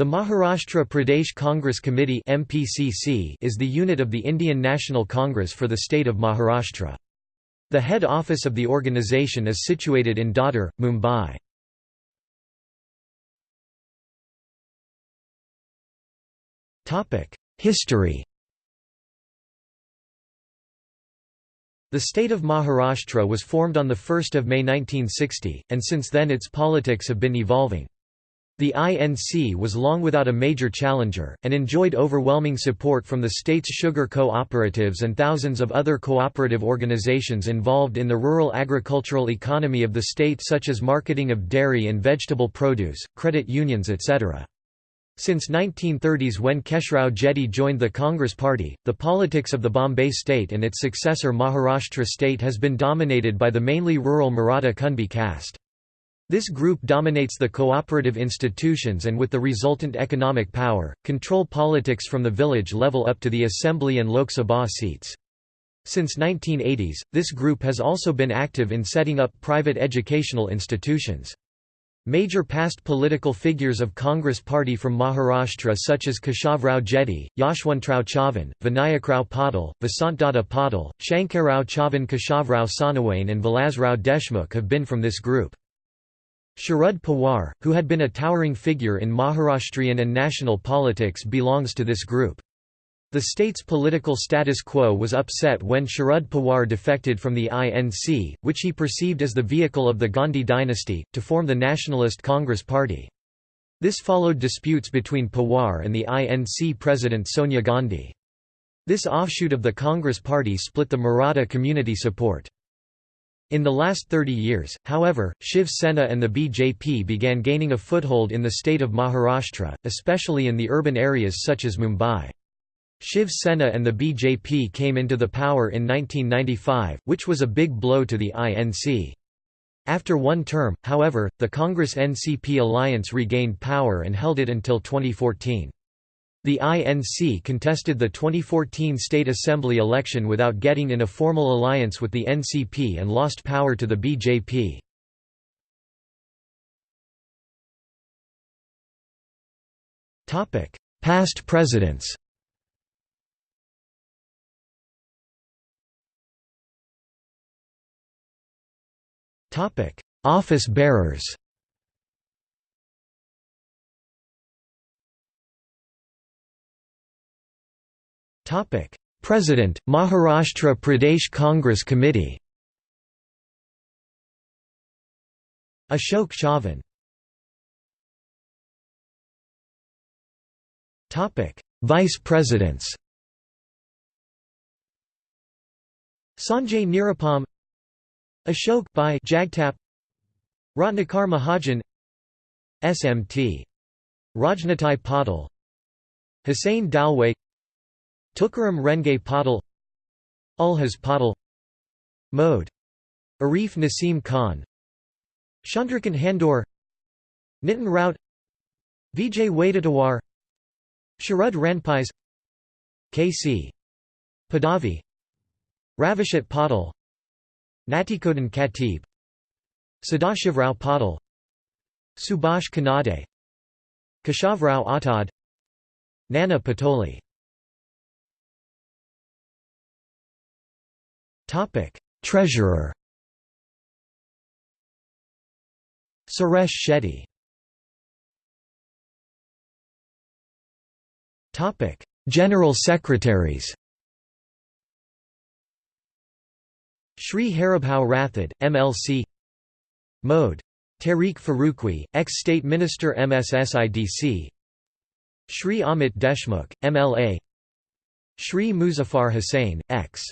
The Maharashtra Pradesh Congress Committee MPCC is the unit of the Indian National Congress for the state of Maharashtra. The head office of the organisation is situated in Dadar, Mumbai. History The state of Maharashtra was formed on 1 May 1960, and since then its politics have been evolving. The INC was long without a major challenger, and enjoyed overwhelming support from the state's sugar cooperatives and thousands of other cooperative organizations involved in the rural agricultural economy of the state such as marketing of dairy and vegetable produce, credit unions etc. Since 1930s when Keshrao Jedhe joined the Congress Party, the politics of the Bombay state and its successor Maharashtra state has been dominated by the mainly rural Maratha Kunbi caste. This group dominates the cooperative institutions and with the resultant economic power, control politics from the village level up to the assembly and Lok Sabha seats. Since 1980s, this group has also been active in setting up private educational institutions. Major past political figures of Congress Party from Maharashtra such as Keshavrao Jedhe, Yashwantrao Chavan, Vinayakrao Patil, Vasantdada Patil, Shankarrao Chavan Keshavrao Sonawane and Vilasrao Deshmukh have been from this group. Sharad Pawar, who had been a towering figure in Maharashtrian and national politics belongs to this group. The state's political status quo was upset when Sharad Pawar defected from the INC, which he perceived as the vehicle of the Gandhi dynasty, to form the Nationalist Congress Party. This followed disputes between Pawar and the INC president Sonia Gandhi. This offshoot of the Congress Party split the Maratha community support. In the last 30 years, however, Shiv Sena and the BJP began gaining a foothold in the state of Maharashtra, especially in the urban areas such as Mumbai. Shiv Sena and the BJP came into the power in 1995, which was a big blow to the INC. After one term, however, the Congress-NCP alliance regained power and held it until 2014. The INC contested the 2014 State Assembly election without getting in a formal alliance with the NCP and lost power to the BJP. Past presidents Office bearers President, Maharashtra Pradesh Congress Committee Ashok Chavan Vice Presidents Sanjay Nirupam Ashok Bhai Jagtap Ratnakar Mahajan SMT Rajnatai Patil Hussain Dalwai Tukaram Renge Patil Ulhas Patil Mode. Arif Nasim Khan Chandrakant Handore Nitin Raut Vijay Wadettiwar Sharad Ranpise K.C. Padavi Ravishat Patil Natikodan Khatib Sadashivrao Patil Subhash Kanade Keshavrao Atad Nana Patole Treasurer. Suresh Shetty. Topic: General Secretaries. Shri Haribhau Rathod, MLC. Mode. Tariq Faruqui, ex-State Minister MSSIDC. Shri Amit Deshmukh, MLA. Shri Muzaffar Hussain, ex.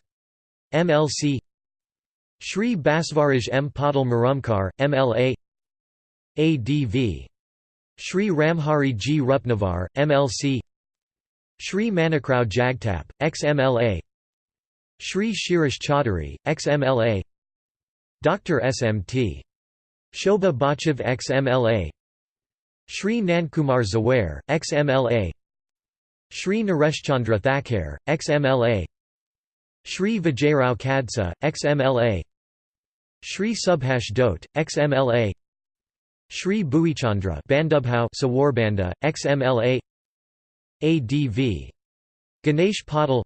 MLC Shri Basvaraj M. Patil Murumkar, MLA ADV Shri Ramhari G. Rupnavar, MLC Shri Manikrao Jagtap, ex-MLA Shri Shirish Chaudhary, ex-MLA Dr. SMT. Shobha Bachav ex-MLA Shri Nankumar Zaware, ex-MLA Shri Nareshchandra Thakare, ex-MLA Shri Vijayarao Kadsa, ex-MLA Shri Subhash Dote, ex-MLA Shri Bhuichandra Bandubhau Sawarbanda, XMLA ADV Ganesh Patil.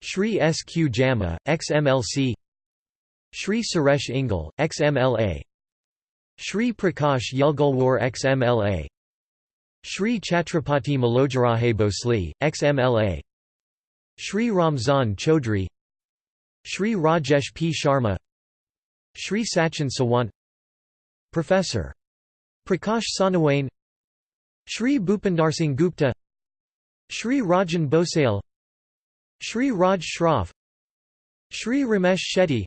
Shri S. Q. Jama, XMLC Shri Suresh Ingle, XMLA Shri Prakash Yulgulwar XMLA Shri Chhatrapati Malojaraje Bhosle, XMLA Shri Ramzan Chaudhry Shri Rajesh P. Sharma Shri Sachin Sawant Professor. Prakash Sanawane Shri Bhupinder Gupta Shri Rajan Bhosale Shri Raj Shroff Shri Ramesh Shetty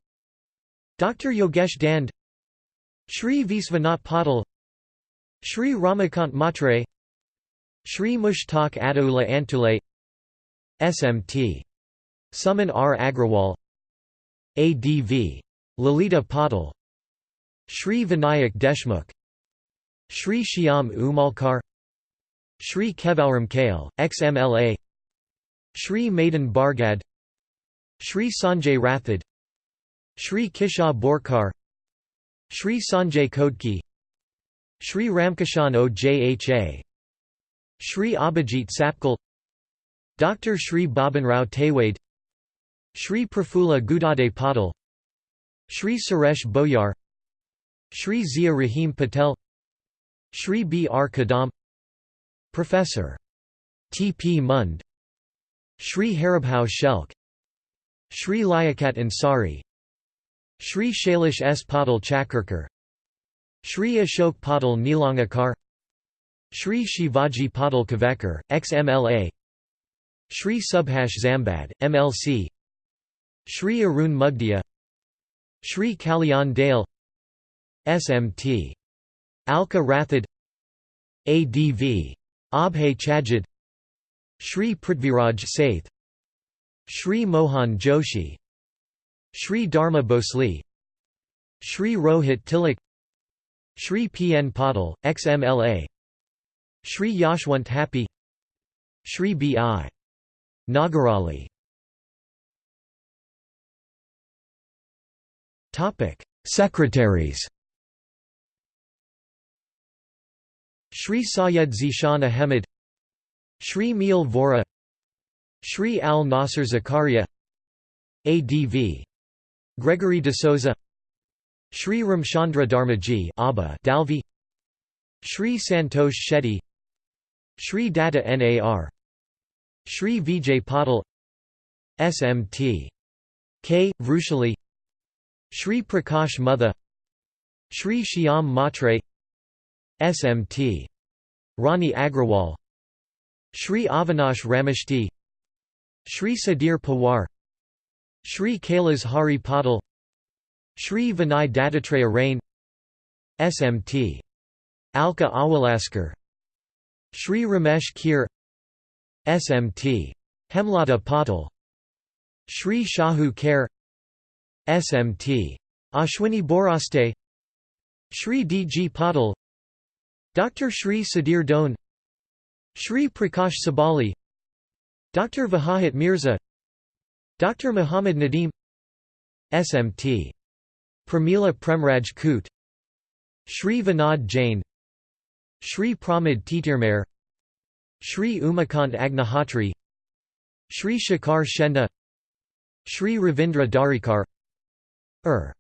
Dr. Yogesh Dand Shri Visvanath Patil Shri Ramakant Matre Shri Mushtaq Adaula Antule SMT. Suman R. Agrawal. ADV. Lalita Patil. Shri Vinayak Deshmukh. Shri Shyam Umalkar. Shri Kevaram Kale, XMLA Shri Madan Bargad. Shri Sanjay Rathod. Shri Kisha Borkar. Shri Sanjay Kodki. Shri Ramkishan Ojha Shri Abhijit Sapkal Dr. Shri Babanrao Tewade Shri Prafula Gudade Patil Shri Suresh Boyar Shri Zia Rahim Patel Shri B. R. Kadam Professor. T. P. Mund Shri Harabhau Shelk Shri Liaquat Ansari Shri Shailesh S. Patil Chakarkar Shri Ashok Patil Nilangakar Shri Shivaji Patil Kavekar, XMLA Shri Subhash Zambad, MLC Shri Arun Mugdia Shri Kalyan Dale SMT. Alka Rathod ADV. Abhay Chajid Shri Prithviraj Saith Shri Mohan Joshi Shri Dharma Bhosle Shri Rohit Tilak Shri P. N. Patil, XMLA Shri Yashwant Happy Shri B. I. Nagarali. Secretaries. Shri Syed Zishan Ahmed Shri Meel Vora Shri Al Nasser Zakaria ADV Gregory de Souza Shri Ramchandra Dharmaji Abba Dalvi Shri Santosh Shetty Shri Data NAR Shri Vijay Patil SMT. K. Vrushali Shri Prakash Mutha Shri Shyam Matre SMT. Rani Agrawal Shri Avinash Rameshti Shri Sadir Pawar Shri Kailas Hari Patil Shri Vinay Dattatreya Rain SMT. Alka Awalaskar Shri Ramesh Kir SMT. Hemlata Patil Shri Shahu Kher SMT. Ashwini Boraste Shri D. G. Patil Dr. Shri Sadir Doan Shri Prakash Sabali Dr. Vahahit Mirza Dr. Muhammad Nadim SMT. Pramila Premraj Koot Shri Vinod Jain Shri Pramod Titirmare Shri Umakant Agnihotri Shri Shekhar Shenda Shri Ravindra Darikar Ur.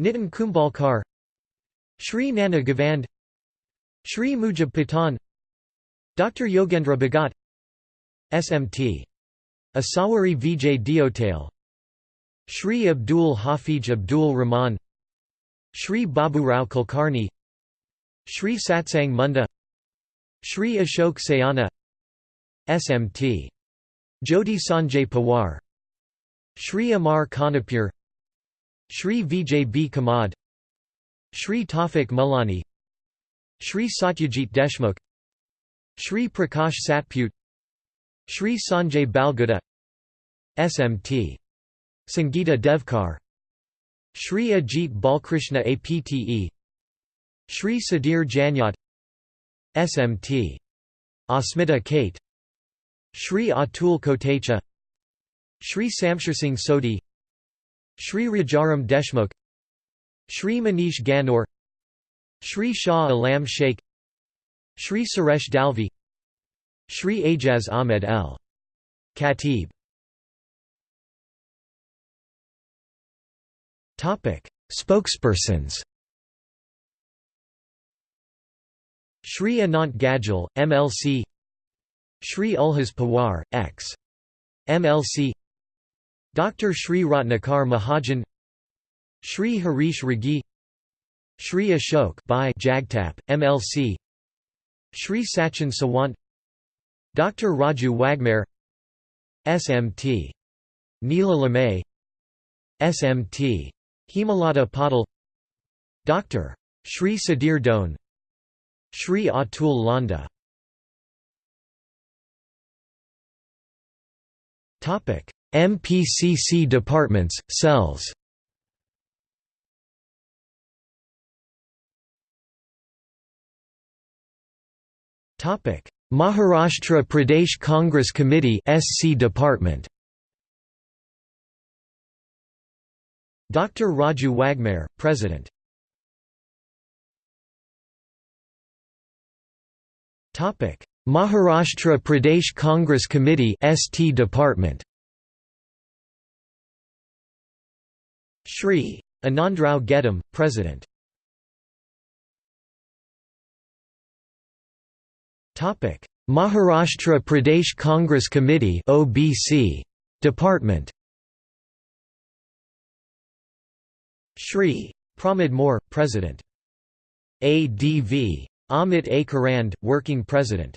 Nitin Kumbalkar Shri Nana Gavand Shri Mujib Patan Dr. Yogendra Bhagat SMT. Asawari Vijay Diotale Shri Abdul Hafij Abdul Rahman Shri Babu Rao Kulkarni Shri Satsang Munda Shri Ashok Sayana SMT. Jodi Sanjay Pawar. Shri Amar Kanapur Shri Vijay B. Kamad. Shri Tafik Mulani Shri Satyajit Deshmukh. Shri Prakash Satput. Shri Sanjay Balguda SMT. Sangeeta Devkar. Shri Ajit Balkrishna Apte Shri Sadir Janyat SMT. Asmita Kate. Shri Atul Kotecha. Shri Samsharsingh Sodhi. Shri Rajaram Deshmukh. Shri Manish Ganor. Shri Shah Alam Sheikh. Shri Suresh Dalvi. Shri Ajaz Ahmed L. Khatib. Spokespersons Shri Anant Gadgil, MLC Shri Ulhas Pawar, X. MLC Dr. Shri Ratnakar Mahajan Shri Harish Ragi Shri Ashok Bhai Jagtap, MLC Shri Sachin Sawant Dr. Raju Waghmare SMT. Neela Lamay SMT. Hemalata Patil Dr. Shri Sadir Doan Shri Atul Landa. MPCC departments, cells. Topic. Maharashtra Pradesh Congress Committee SC department. Dr. Raju Waghmare, President Maharashtra Pradesh Congress Committee ST department. Shri. Anandrao Gedam, President. Maharashtra Pradesh Congress Committee OBC department. Shri. Pramod More President. ADV Amit A Karand working president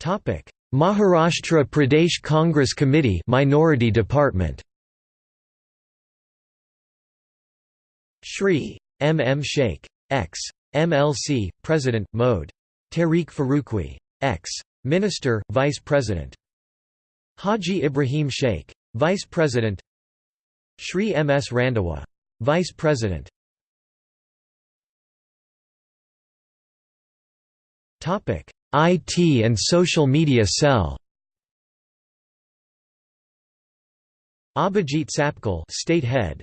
Topic Maharashtra Pradesh Congress Committee Minority Department Shri M. M. Sheikh. Ex. MLC, President, Mode. Tariq Faruqui. Ex. Minister, Vice President. Haji Ibrahim Sheikh. Vice President Shri M. S. Randhawa. Vice President. Topic. IT and Social Media Cell. Abhijit Sapkal State Head.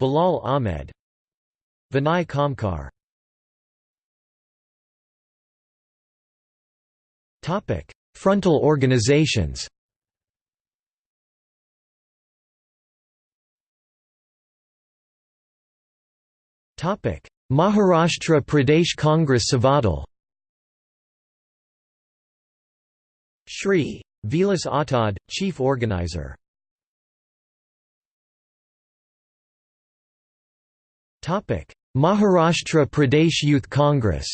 Bilal Ahmed. Vinay Kamkar. Topic. Frontal organizations Maharashtra Pradesh Congress Savadal Shri. Vilas Attad, Chief Organizer. Maharashtra Pradesh Youth Congress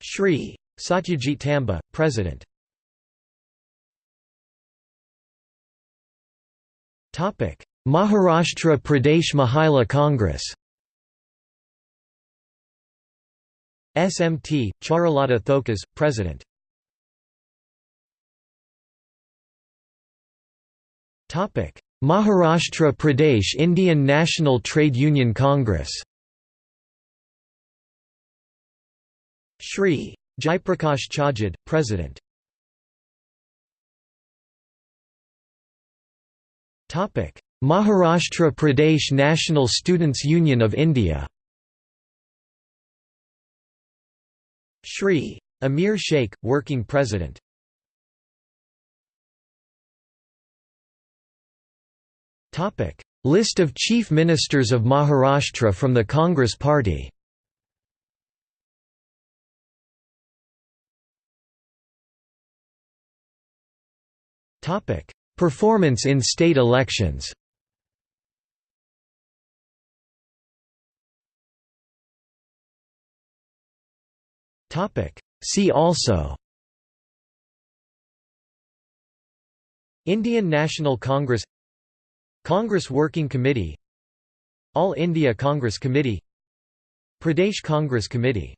Shri. Satyajit Tambe, President Maharashtra Pradesh Mahila Congress. SMT, Charulata Tokas, President. Maharashtra Pradesh Indian National Trade Union Congress. Shri. Jaiprakash Chajad, President Maharashtra Pradesh National Students Union of India. Shri. Amir Sheikh, Working President. List of Chief Ministers of Maharashtra from the Congress Party. Performance in state elections See also Indian National Congress Congress Working Committee All India Congress Committee Pradesh Congress Committee